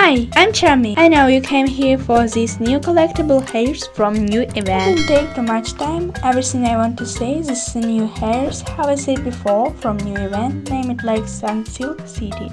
Hi, I'm Chami. I know you came here for these new collectible hairs from new event. Didn't take too much time. Everything I want to say is the new hairs, how I said before, from new event, name it like Sunsilk City.